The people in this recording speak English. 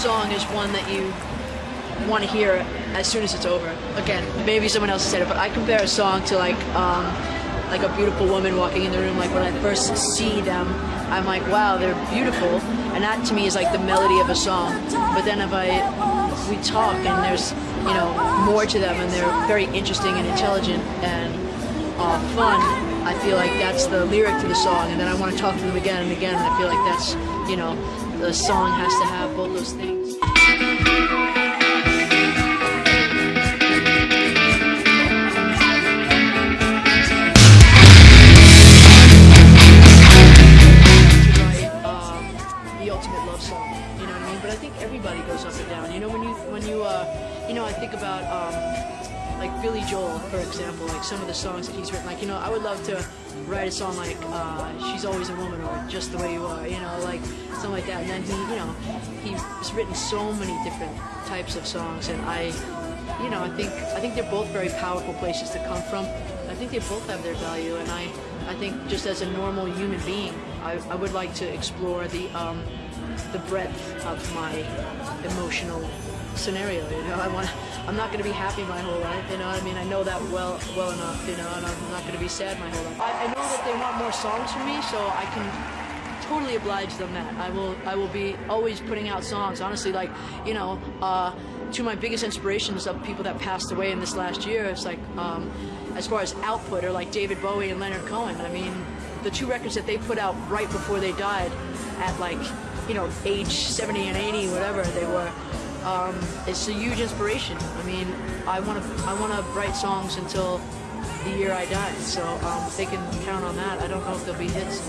song is one that you want to hear as soon as it's over. Again, maybe someone else said it, but I compare a song to like um, like a beautiful woman walking in the room. Like when I first see them, I'm like, wow, they're beautiful, and that to me is like the melody of a song. But then if I we talk and there's you know more to them, and they're very interesting and intelligent and uh, fun. I feel like that's the lyric to the song, and then I want to talk to them again and again. And I feel like that's you know the song has to have both those things. to write the ultimate love song. You know what I mean? But I think everybody goes up and down. You know, when you when you uh, you know, I think about um, like Billy Joel, for example, like some of the songs that he's written. Like, you know, I would love to write a song like uh, "She's Always a Woman" or "Just the Way You Are." You know, like something like that. And then he, you know, he's written so many different types of songs, and I, you know, I think I think they're both very powerful places to come from. I think they both have their value, and I, I think just as a normal human being, I, I would like to explore the um, the breadth of my emotional scenario. You know, I want. I'm not going to be happy my whole life. You know, I mean, I know that well well enough. You know, and I'm not going to be sad my whole life. I, I know that they want more songs from me, so I can totally oblige them that. I will I will be always putting out songs. Honestly, like you know, uh, two of my biggest inspirations of people that passed away in this last year. It's like um, as far as output are like David Bowie and Leonard Cohen. I mean, the two records that they put out right before they died, at like you know age 70 and 80, whatever they were. Um, it's a huge inspiration. I mean, I want to I want to write songs until the year I die. So um, they can count on that. I don't know if there'll be hits.